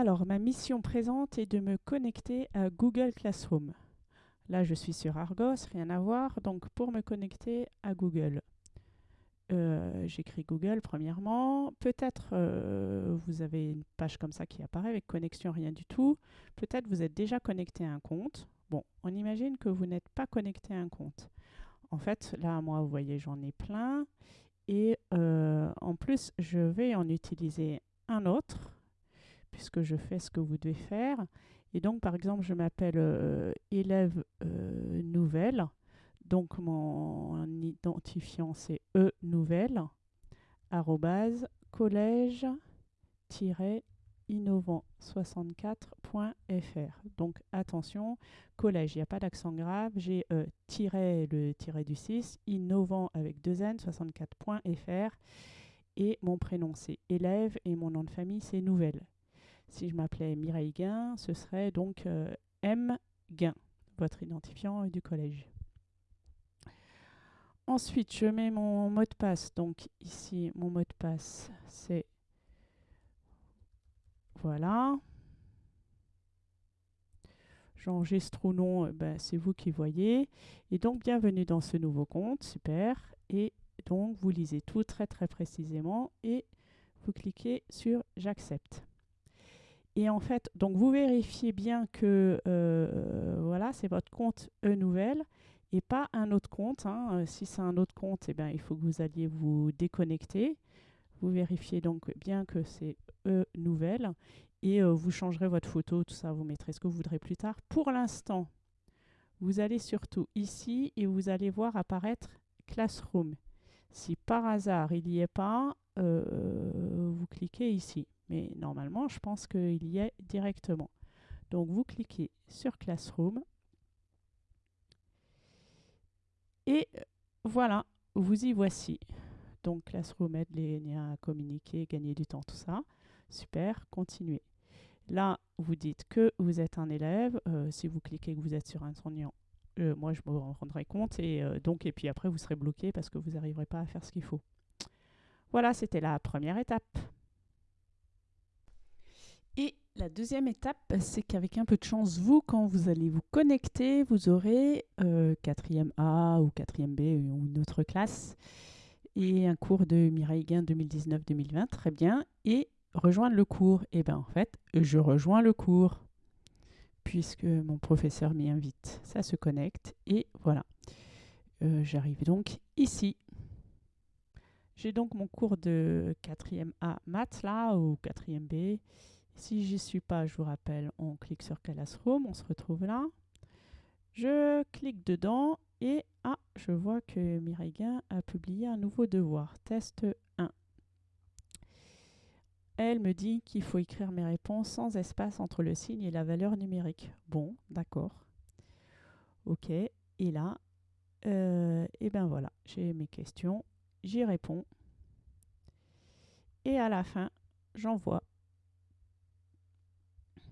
Alors, ma mission présente est de me connecter à Google Classroom. Là, je suis sur Argos, rien à voir. Donc, pour me connecter à Google, euh, j'écris Google premièrement. Peut-être euh, vous avez une page comme ça qui apparaît avec connexion, rien du tout. Peut-être vous êtes déjà connecté à un compte. Bon, on imagine que vous n'êtes pas connecté à un compte. En fait, là, moi, vous voyez, j'en ai plein. Et euh, en plus, je vais en utiliser un autre puisque je fais ce que vous devez faire. Et donc, par exemple, je m'appelle euh, élève euh, nouvelle. Donc, mon identifiant, c'est e nouvelle, arrobase, collège innovant64.fr. Donc attention, collège, il n'y a pas d'accent grave, j'ai e le tiré du 6, innovant avec deux n 64.fr et mon prénom c'est élève et mon nom de famille c'est nouvelle. Si je m'appelais Mireille Guin, ce serait donc euh, M Guin, votre identifiant du collège. Ensuite, je mets mon mot de passe. Donc ici, mon mot de passe, c'est voilà. J'enregistre ou non, eh ben, c'est vous qui voyez. Et donc, bienvenue dans ce nouveau compte, super. Et donc, vous lisez tout très très précisément et vous cliquez sur « J'accepte ». Et en fait, donc vous vérifiez bien que euh, voilà, c'est votre compte e-nouvelle et pas un autre compte. Hein. Euh, si c'est un autre compte, eh bien, il faut que vous alliez vous déconnecter. Vous vérifiez donc bien que c'est e-nouvelle et euh, vous changerez votre photo, tout ça, vous mettrez ce que vous voudrez plus tard. Pour l'instant, vous allez surtout ici et vous allez voir apparaître Classroom. Si par hasard il n'y est pas, vous cliquez ici. Mais normalement, je pense qu'il y est directement. Donc, vous cliquez sur Classroom. Et voilà, vous y voici. Donc, Classroom aide les liens à communiquer, gagner du temps, tout ça. Super, continuez. Là, vous dites que vous êtes un élève. Euh, si vous cliquez que vous êtes sur un enseignant, euh, moi, je me rendrai compte. Et, euh, donc, et puis après, vous serez bloqué parce que vous n'arriverez pas à faire ce qu'il faut. Voilà, c'était la première étape. La deuxième étape, c'est qu'avec un peu de chance, vous, quand vous allez vous connecter, vous aurez 4e euh, A ou 4e B ou une autre classe et un cours de Mireille Guin 2019-2020, très bien. Et rejoindre le cours, et eh bien en fait, je rejoins le cours puisque mon professeur m'y invite. Ça se connecte et voilà. Euh, j'arrive donc ici. J'ai donc mon cours de 4e A maths là, ou 4e B. Si j'y suis pas, je vous rappelle, on clique sur Classroom, on se retrouve là. Je clique dedans et ah, je vois que Mireille a publié un nouveau devoir, test 1. Elle me dit qu'il faut écrire mes réponses sans espace entre le signe et la valeur numérique. Bon, d'accord. Ok, et là, euh, et ben voilà, j'ai mes questions, j'y réponds. Et à la fin, j'envoie